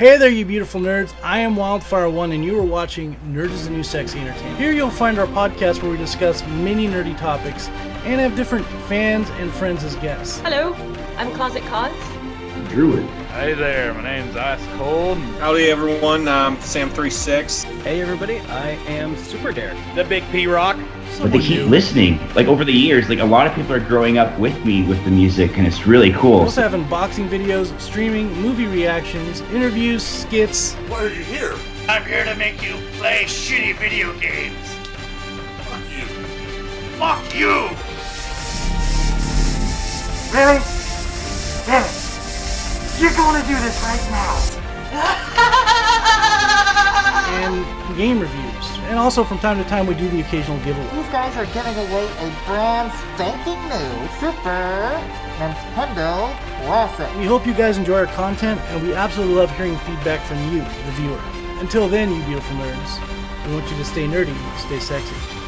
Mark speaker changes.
Speaker 1: Hey there, you beautiful nerds. I am Wildfire1, and you are watching Nerds is the New Sexy Entertainment. Here you'll find our podcast where we discuss many nerdy topics and have different fans and friends as guests.
Speaker 2: Hello, I'm Closet Cause.
Speaker 3: Druid.
Speaker 4: Hey there, my name's Ice Cold.
Speaker 5: Howdy everyone, I'm Sam36.
Speaker 6: Hey everybody, I am Super Dare.
Speaker 4: The Big P Rock.
Speaker 3: But they keep listening. Like over the years, like a lot of people are growing up with me with the music, and it's really cool.
Speaker 1: We
Speaker 3: cool.
Speaker 1: also have unboxing videos, streaming, movie reactions, interviews, skits.
Speaker 7: Why are you here?
Speaker 8: I'm here to make you play shitty video games.
Speaker 7: Fuck you.
Speaker 8: Fuck you!
Speaker 9: Really? Damn it. You're gonna do this right now.
Speaker 1: and game reviews. And also from time to time we do the occasional giveaway.
Speaker 9: These guys are giving away a brand spanking new Super Nintendo Classic.
Speaker 1: We hope you guys enjoy our content and we absolutely love hearing feedback from you, the viewer. Until then, you beautiful nerds, we want you to stay nerdy, stay sexy.